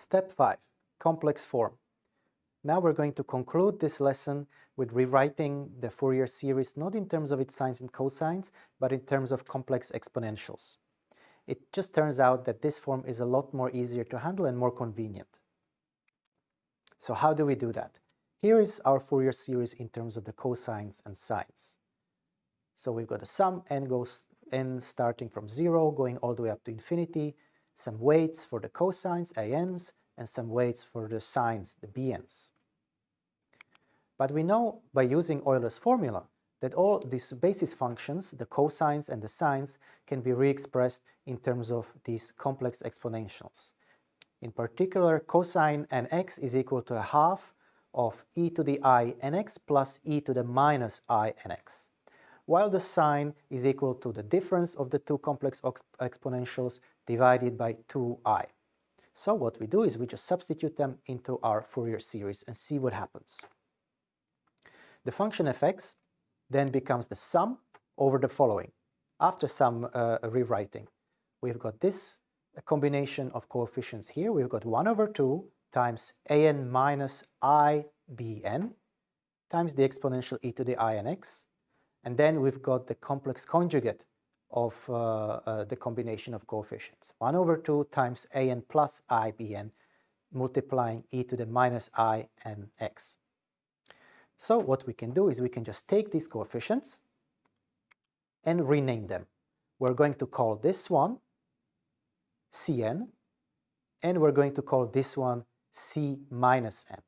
Step 5. Complex form. Now we're going to conclude this lesson with rewriting the Fourier series not in terms of its sines and cosines, but in terms of complex exponentials. It just turns out that this form is a lot more easier to handle and more convenient. So how do we do that? Here is our Fourier series in terms of the cosines and sines. So we've got a sum n goes n starting from 0 going all the way up to infinity, some weights for the cosines, ans, and some weights for the sines, the bns. But we know by using Euler's formula that all these basis functions, the cosines and the sines, can be re-expressed in terms of these complex exponentials. In particular, cosine nx is equal to a half of e to the i nx plus e to the minus i nx, while the sine is equal to the difference of the two complex exponentials divided by 2i. So what we do is we just substitute them into our Fourier series and see what happens. The function fx then becomes the sum over the following. After some uh, rewriting, we've got this combination of coefficients here. We've got 1 over 2 times an minus ibn times the exponential e to the i n x. And then we've got the complex conjugate of uh, uh, the combination of coefficients. 1 over 2 times an plus i bn multiplying e to the minus i n x. So what we can do is we can just take these coefficients and rename them. We're going to call this one Cn and we're going to call this one C minus n.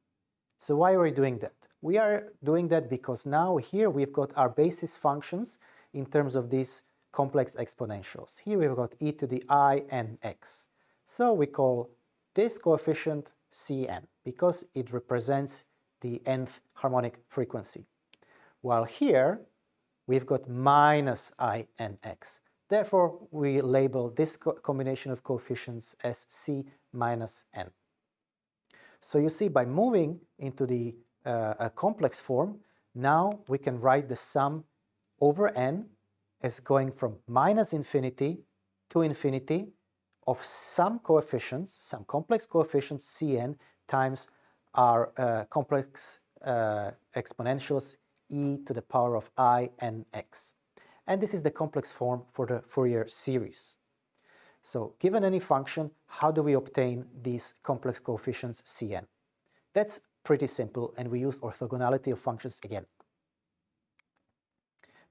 So why are we doing that? We are doing that because now here we've got our basis functions in terms of these complex exponentials. Here we've got e to the i n x. So we call this coefficient Cn because it represents the nth harmonic frequency. While here, we've got minus i n x. Therefore, we label this co combination of coefficients as c minus n. So you see, by moving into the uh, complex form, now we can write the sum over n as going from minus infinity to infinity of some coefficients, some complex coefficients Cn times are uh, complex uh, exponentials e to the power of i n x. And this is the complex form for the Fourier series. So given any function, how do we obtain these complex coefficients Cn? That's pretty simple and we use orthogonality of functions again.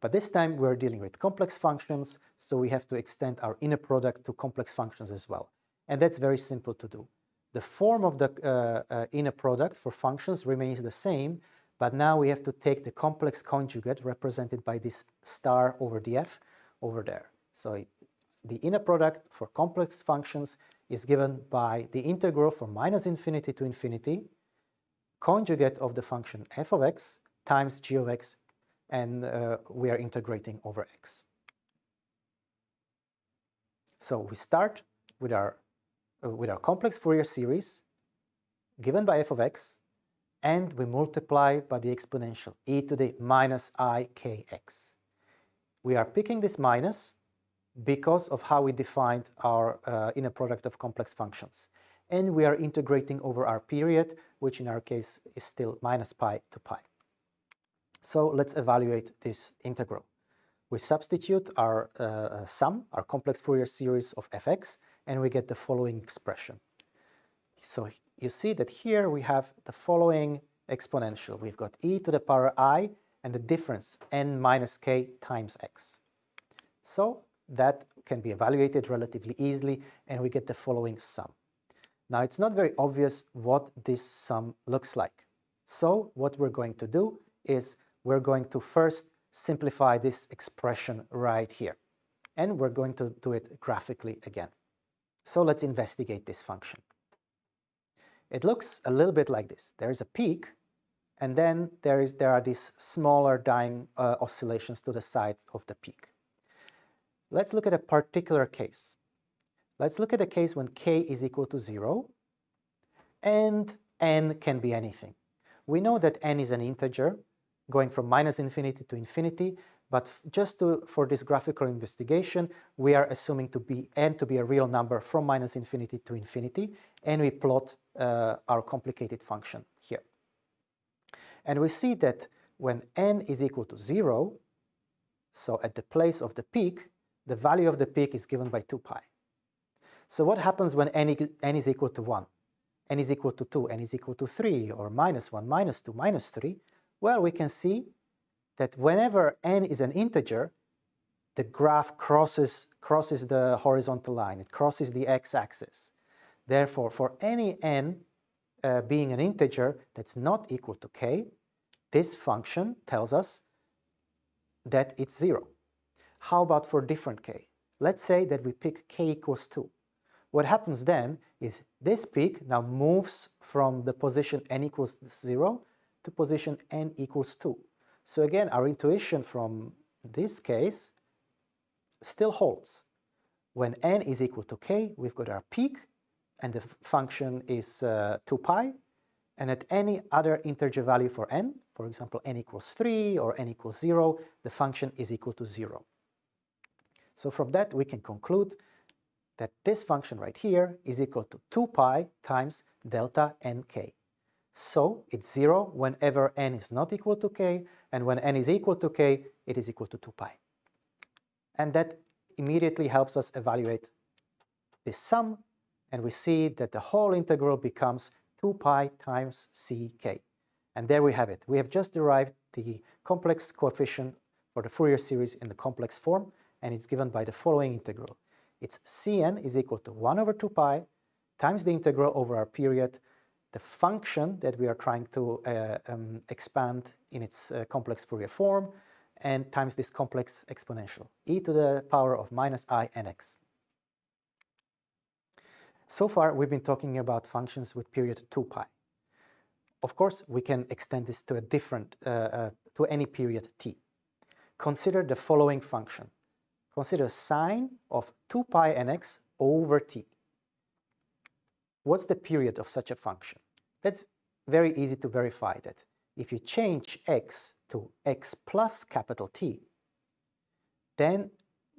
But this time we're dealing with complex functions, so we have to extend our inner product to complex functions as well. And that's very simple to do. The form of the uh, uh, inner product for functions remains the same, but now we have to take the complex conjugate represented by this star over the f over there. So the inner product for complex functions is given by the integral from minus infinity to infinity, conjugate of the function f of x times g of x, and uh, we are integrating over x. So we start with our uh, with our complex Fourier series given by f of x and we multiply by the exponential e to the minus i k x. We are picking this minus because of how we defined our uh, inner product of complex functions. And we are integrating over our period, which in our case is still minus pi to pi. So let's evaluate this integral. We substitute our uh, uh sum, our complex Fourier series of fx, and we get the following expression. So you see that here we have the following exponential. We've got e to the power i and the difference n minus k times x. So that can be evaluated relatively easily and we get the following sum. Now it's not very obvious what this sum looks like. So what we're going to do is we're going to first simplify this expression right here. And we're going to do it graphically again. So let's investigate this function. It looks a little bit like this. There is a peak, and then there, is, there are these smaller dying uh, oscillations to the side of the peak. Let's look at a particular case. Let's look at a case when k is equal to 0, and n can be anything. We know that n is an integer, going from minus infinity to infinity, but just to, for this graphical investigation, we are assuming to be n to be a real number from minus infinity to infinity, and we plot uh, our complicated function here. And we see that when n is equal to 0, so at the place of the peak, the value of the peak is given by 2 pi. So what happens when n, n is equal to 1? n is equal to 2, n is equal to 3, or minus 1, minus 2, minus 3? Well, we can see that whenever n is an integer, the graph crosses, crosses the horizontal line, it crosses the x-axis. Therefore, for any n uh, being an integer that's not equal to k, this function tells us that it's 0. How about for different k? Let's say that we pick k equals 2. What happens then is this peak now moves from the position n equals 0 to position n equals 2. So again, our intuition from this case still holds. When n is equal to k, we've got our peak, and the function is uh, 2 pi, and at any other integer value for n, for example n equals 3 or n equals 0, the function is equal to 0. So from that we can conclude that this function right here is equal to 2 pi times delta nk. So it's 0 whenever n is not equal to k, and when n is equal to k, it is equal to 2 pi. And that immediately helps us evaluate this sum, and we see that the whole integral becomes 2 pi times ck. And there we have it. We have just derived the complex coefficient for the Fourier series in the complex form, and it's given by the following integral. It's cn is equal to 1 over 2 pi times the integral over our period the function that we are trying to uh, um, expand in its uh, complex Fourier form and times this complex exponential, e to the power of minus i n x. So far, we've been talking about functions with period 2 pi. Of course, we can extend this to a different, uh, uh to any period t. Consider the following function. Consider sine of 2 pi nx over t what's the period of such a function? That's very easy to verify that. If you change x to x plus capital T, then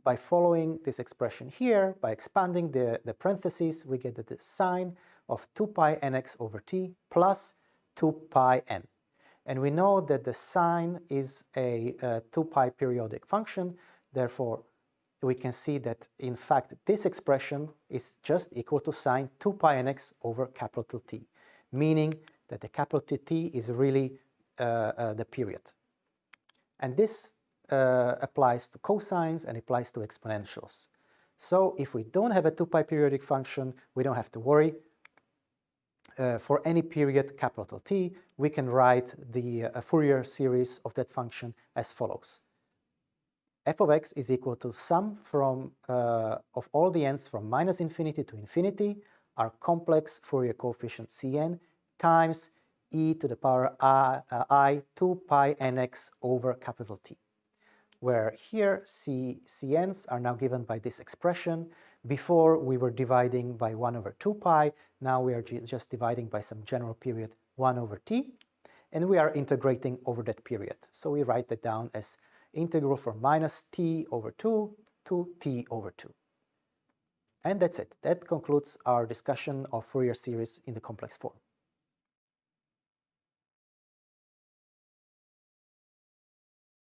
by following this expression here, by expanding the, the parentheses, we get the sine of 2 pi nx over t plus 2 pi n. And we know that the sine is a, a 2 pi periodic function, therefore we can see that in fact this expression is just equal to sine 2 pi nx over capital T, meaning that the capital T is really uh, uh, the period. And this uh, applies to cosines and applies to exponentials. So if we don't have a 2 pi periodic function, we don't have to worry. Uh, for any period capital T, we can write the uh, Fourier series of that function as follows f of x is equal to sum from uh, of all the n's from minus infinity to infinity, our complex Fourier coefficient Cn times e to the power i, uh, I 2 pi nx over capital T, where here C, Cn's are now given by this expression. Before we were dividing by 1 over 2 pi, now we are just dividing by some general period 1 over t, and we are integrating over that period. So we write that down as integral from minus t over 2 to t over 2. And that's it. That concludes our discussion of Fourier series in the complex form.